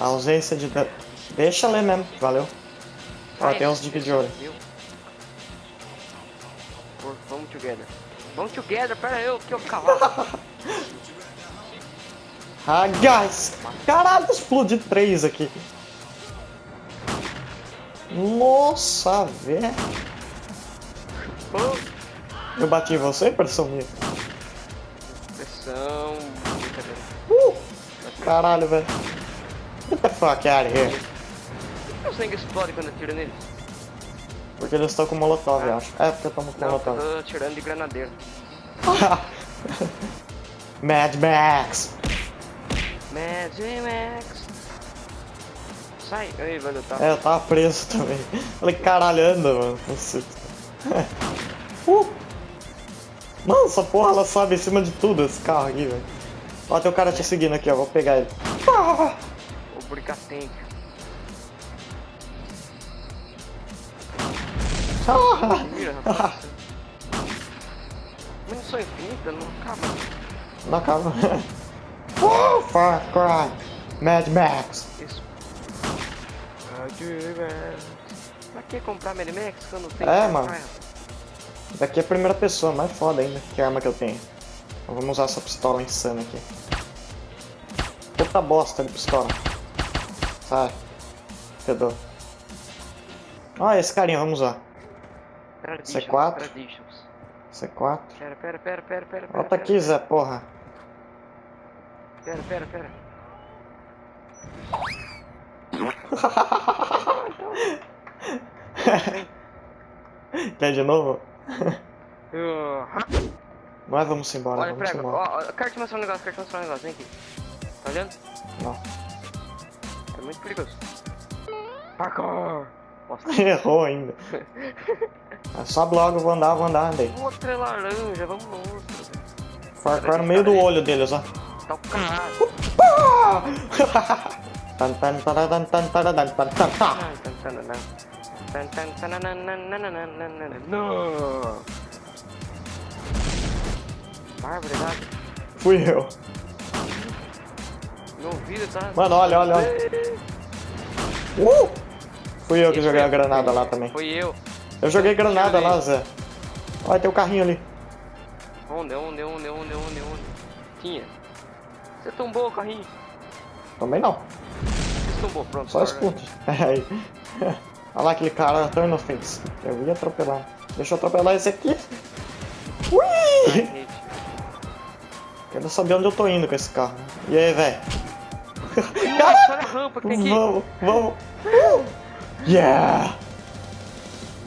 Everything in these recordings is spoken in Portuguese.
A ausência de... Deixa ler mesmo, valeu. Ó, tem uns dicas de ouro. Vamos together. Vamos together, pera eu, que eu cavalo. Ah, guys! Caralho, explodi três aqui. Nossa, velho. Eu bati em você, pressão minha. pressão. Uh! Caralho, velho. Fuck out of here. Que explode quando atira neles? Porque eles estão com molotov, eu acho. É, porque eu tomo com Não, eu molotov. tô atirando de granadeiro. Mad Max. Mad Max. Sai. Ei, velho, tá. É, eu tava preso também. Falei, caralho, anda, mano. Uh! Mano, essa porra ela sobe em cima de tudo, esse carro aqui, velho. Ó, tem um cara te seguindo aqui, ó. Vou pegar ele. Ah! O Bricatente. Ah! Mira, rapaz. Munição infinita, não acaba. Não acaba. Uh, Far Cry. Mad Max. Isso. Mad Max. Pra que comprar Mad Max quando tem É, Far mano. Daqui é a primeira pessoa, mais foda ainda. Que arma que eu tenho. Vamos usar essa pistola insana aqui. Puta bosta de pistola. Sai. Fedor. Ó, esse carinha, vamos. Traditions, C4. Traditions. C4. Pera, pera, pera, pera, pera. Volta aqui, Zé, porra. Pera, pera, pera. Quer de novo? Mas vamos embora, Olha, vamos prega. embora. Ó, ó, quero te mostrar um negócio, quero te mostrar um negócio. Vem aqui. Tá olhando? Não. É muito perigoso. Parkour! Nossa, Errou ainda. Sobe logo, eu vou andar, vou andar, andei. outra é laranja, vamos outra. Far Cry no meio do olho deles, ó. Tá o caralho. Tan, tan, tan, tan, tan. Tan, tan, tananã. Tan, tan, tanananananananana. Não! Fui eu. Meu ouvido tá... Mano, olha, olha, olha. Uh! Fui eu que Esse joguei foi- a granada foi- lá também. Foi eu. Eu joguei granada lá, Zé. Olha, tem o carrinho ali. Onde, onde, onde, onde, onde, onde? Tinha. Você tombou o carrinho. Também não. Você tombou, pronto. Só agora. escute. Aí. Olha lá aquele cara tão inofensivo. Eu ia atropelar. Deixa eu atropelar esse aqui. Ui! Ai. Quero saber onde eu tô indo com esse carro. E aí, velho? Nossa, olha a rampa que tem aqui. Vamos, vamos. Yeah!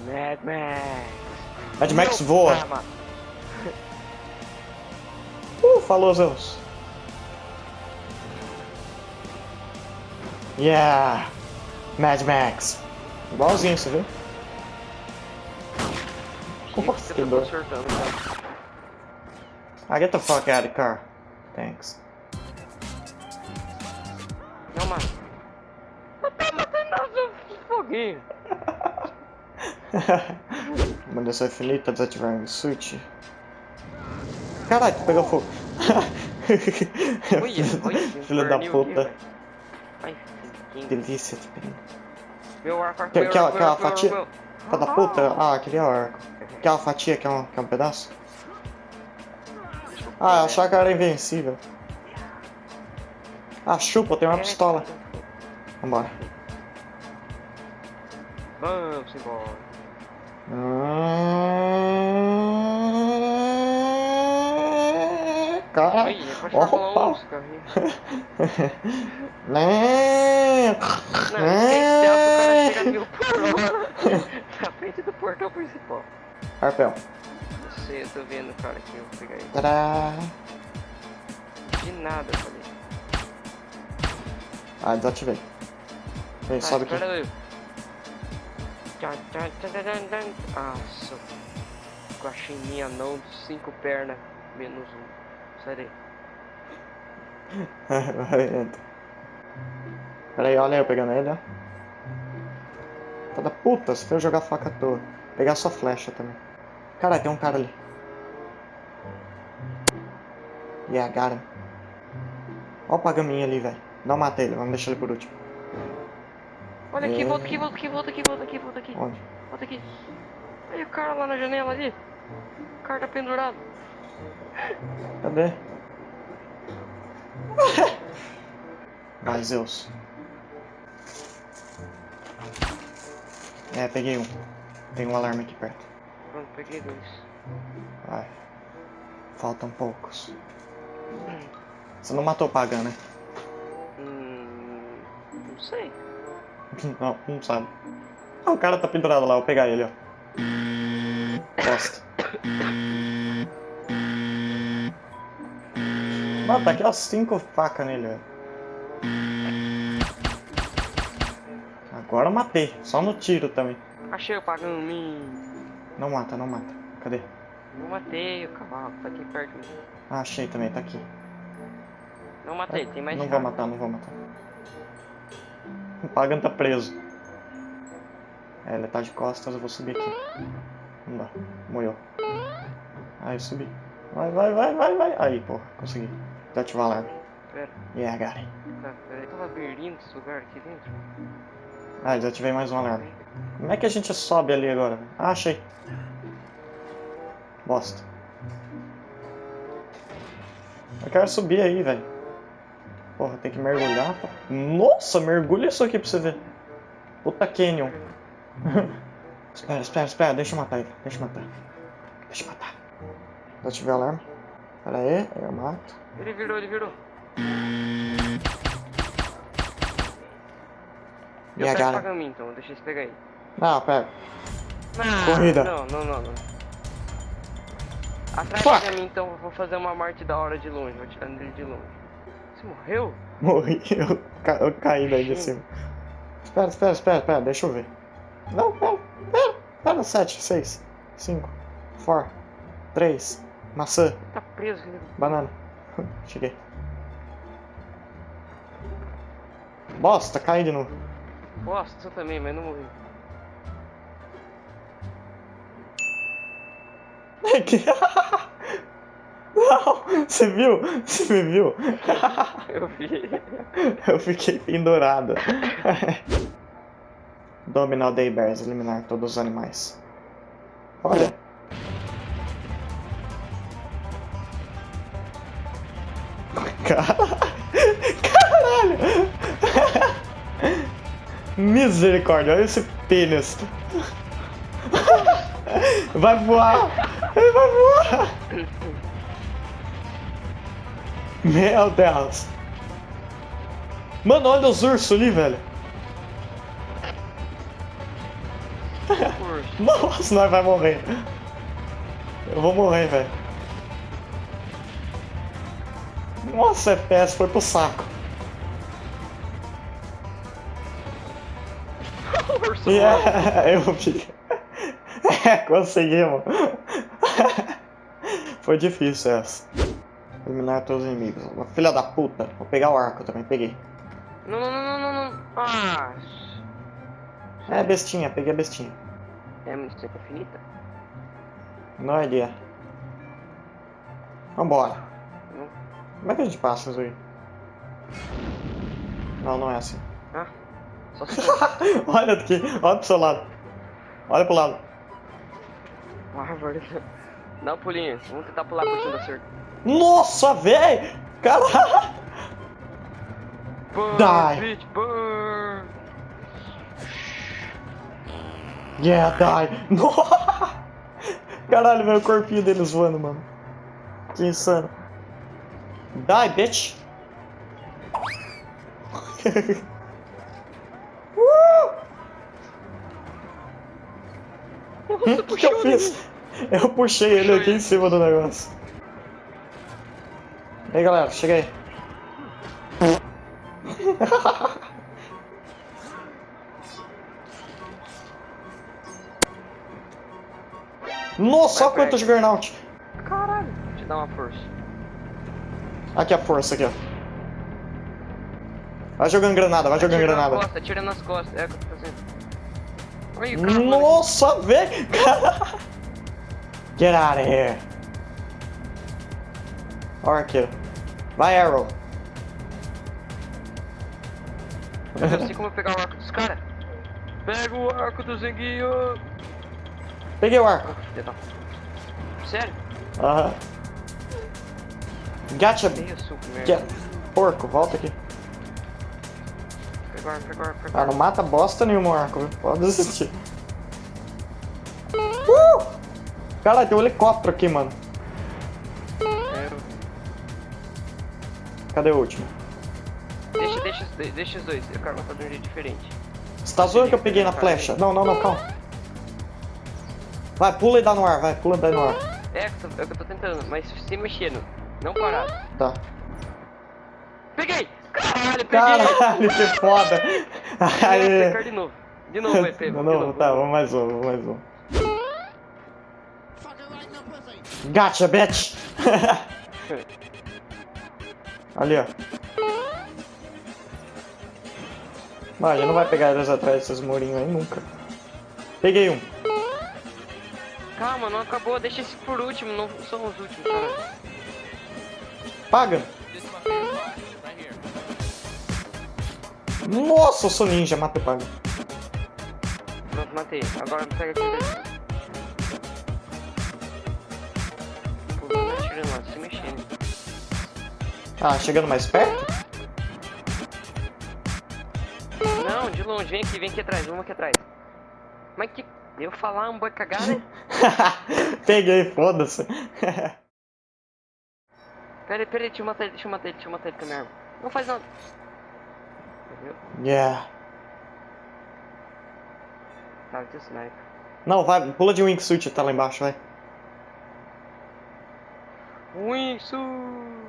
Mad Max. Mad Max Meu voa. mano. Uh, falou, Zeus. Yeah! Mad Max. Igualzinho, você viu? Nossa, você que tá dor. consertando, cara. Ah, get the fuck out of the car. Thanks. Calma. Tá matando o foguinho. Mandação infinita desativar tá o switch. Caralho, oh. pegou fogo. olha, Filho da puta. Ai, que delícia, tipo. Meu arco, arco, aquela, meu aquela fatia. Meu... Da puta. Ah, queria o arco. Aquela fatia que é um, que é um pedaço. Ah, achar que era invencível. Ah, chupa, tem uma pistola. Vambora. Vamos embora. Cara. É pra Fórmula 1 Opa. carrinho. Não. Não, tem que o cara chega na frente do portão principal. Arpel. Não sei, eu tô vendo o cara aqui, eu vou pegar ele. Tadá. De nada, eu falei. Ah, desativei. Vem, Ah, sobe aqui. tchan. Nossa. Guaxininha não, cinco pernas, menos um. Sai daí. Vai, entra. Pera aí, olha eu pegando ele, ó. Tá da puta, você foi jogar faca à toa. Pegar sua flecha também. Caralho, tem um cara ali. Yeah, got him. Ó o pagaminho ali, velho. Não matei ele, vamos deixar ele por último. Olha aqui, É. volta aqui, volta aqui, volta aqui, volta aqui, volta aqui. Onde? Volta aqui. Aí o cara lá na janela ali. O cara tá pendurado. Cadê? Vai, Zeus. É, peguei um. Tem um alarme aqui perto. Pronto, peguei dois. Vai. Faltam poucos. Você não matou o Pagan, né? Não sei. Não, não sabe. Ah, o cara tá pendurado lá, vou pegar ele, ó. Bosta. Mano, tá aqui as cinco facas nele, velho. Agora eu matei, só no tiro também. Achei o pagando mim. Não mata, não mata. Cadê? Não matei o cavalo, tá aqui perto. Ah, achei também, tá aqui. Não matei, tem mais Não vou matar, não vou matar. O Pagan tá preso. É, ele tá de costas, eu vou subir aqui. Não dá, morreu. Aí, subi. Vai, vai, vai, vai, vai. Aí, porra, consegui. Desativar o alarme. Pera, Yeah, got it. cara, peraí. Tá labirinto esse lugar aqui dentro. Ah, desativei mais um alarme. Como é que a gente sobe ali agora? Ah, achei. Bosta. Eu quero subir aí, velho. Porra, tem que mergulhar. pô. Nossa, mergulha isso aqui pra você ver. Puta Canyon. espera, espera, espera. Deixa eu matar ele. Deixa eu matar. Deixa eu matar. Desativei o alarme. Pera aí, aí eu mato. Ele virou, ele virou. Eu Yeah, pego o got it. pagaminho então, deixa eles pegar aí. Não, pera. Não, Corrida. Não, não, não, não. Atrás Fuck. de mim então, eu vou fazer uma morte da hora de longe, vou atirar nele de longe. Você morreu? Morri, eu, ca- eu caí daí de cima. Espera, espera, espera, espera, deixa eu ver. Não, pera, pera, pera, 7, 6, 5, 4, 3, maçã, Tá preso, filho. banana. Cheguei. Bosta, caí de novo. Bosta, eu também, mas não morri. Que- Não, você viu? Você me viu? Eu vi. Eu fiquei pendurado. Dominar o Daybears, eliminar todos os animais. Olha. Cara- Caralho! Misericórdia, olha esse pênis. Vai voar! Ele vai voar! Meu Deus! Mano, olha os ursos ali, velho. Nossa, nós vai morrer. Eu vou morrer, velho. Nossa, FPS foi pro saco. Urso Yeah, eu vi. É, conseguimos. Foi difícil essa. Eliminar todos os inimigos. Filha da puta. Vou pegar o arco também, peguei. Não, não, não, não, não. Ah, É bestinha, peguei a bestinha. é munição infinita? Não é ideia. Vambora. Não. Como é que a gente passa isso aí? Não, não é assim. Ah, só se olha aqui, olha pro seu lado. Olha pro lado. Bárbaro. Dá um pulinho, vamos tentar pular por cima da cerca. Nossa, véi! Caralho! Die. Yeah, die! Nossa! Caralho, velho, o corpinho deles voando, mano. Que insano. Die, bitch! uh! O que eu fiz? Eu puxei ele aqui em cima do negócio. Aí, galera, cheguei. Nossa, olha quanto Fred. Juggernaut. Caralho. Deixa eu dar uma força. Aqui a força, aqui, ó. Vai jogando granada, vai jogando Atira granada. costas, atira nas costas. É o que eu tô fazendo. Nossa, velho! Get out of here. Ó, arqueiro. Vai, Arrow. Eu sei como pegar o arco dos caras. Pega o arco do Zenguinho. Peguei o arco. Da- Sério? Aham. Suco Que... merda. Porco, volta aqui. Pega o Ah, não mata bosta nenhuma arco, viu? Pode desistir. Uh! Caralho, tem um helicóptero aqui, mano. Cadê o último? Deixa, deixa, os dois- deixa os dois. Eu quero matar de um jeito diferente. Você tá zoando que eu peguei na flecha? Não, não, não, calma. Vai, pula e dá no ar, vai, pula e dá no ar. É, que eu tô- é o que eu tô tentando, mas se mexendo. Não parado. Tá. Peguei! Caralho, peguei! Caralho, que foda! Aê. de novo. De novo, vai, Pedro. Não, de novo. tá, vamos mais um, vamos mais um. Gotcha, bitch! Ali, ó. Mano, não vai pegar eles atrás desses murinhos aí nunca. Peguei um. Calma, não acabou. Deixa esse por último. Não são os últimos, cara. Paga! Nossa, eu sou ninja, mata e paga. Pronto, matei. Agora pega aqui. Pulando, atirando lá, se mexendo. Ah, chegando mais perto? Não, de longe. Vem aqui, vem aqui atrás. Vamos aqui atrás. Mas que... Eu falar um boi cagada? Peguei, foda-se. Pera aí, pera aí. Deixa eu matar ele, deixa eu matar ele, deixa eu matar ele com a minha arma. Não faz nada. Entendeu? yeah. Tá, o sniper. Não, vai, pula de wingsuit, tá lá embaixo, vai. Wingsuit!